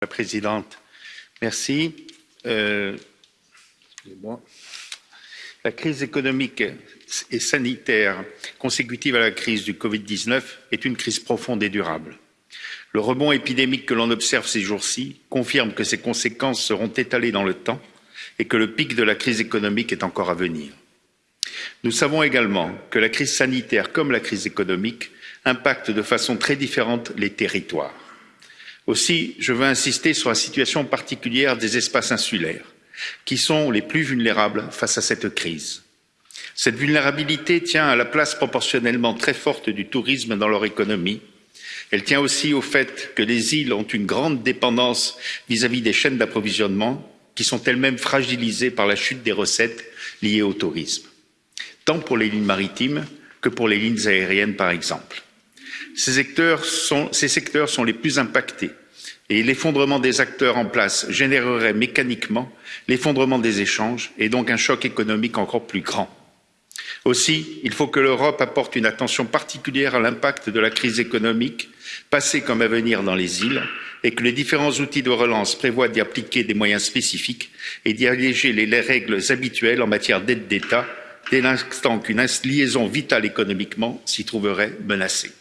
la présidente. Merci. Euh, la crise économique et sanitaire consécutive à la crise du Covid-19 est une crise profonde et durable. Le rebond épidémique que l'on observe ces jours-ci confirme que ses conséquences seront étalées dans le temps et que le pic de la crise économique est encore à venir. Nous savons également que la crise sanitaire comme la crise économique impactent de façon très différente les territoires. Aussi, je veux insister sur la situation particulière des espaces insulaires, qui sont les plus vulnérables face à cette crise. Cette vulnérabilité tient à la place proportionnellement très forte du tourisme dans leur économie. Elle tient aussi au fait que les îles ont une grande dépendance vis-à-vis -vis des chaînes d'approvisionnement, qui sont elles-mêmes fragilisées par la chute des recettes liées au tourisme, tant pour les lignes maritimes que pour les lignes aériennes, par exemple. Ces secteurs sont les plus impactés et l'effondrement des acteurs en place générerait mécaniquement l'effondrement des échanges et donc un choc économique encore plus grand. Aussi, il faut que l'Europe apporte une attention particulière à l'impact de la crise économique, passée comme à venir dans les îles, et que les différents outils de relance prévoient d'y appliquer des moyens spécifiques et d'y alléger les règles habituelles en matière d'aide d'État, dès l'instant qu'une liaison vitale économiquement s'y trouverait menacée.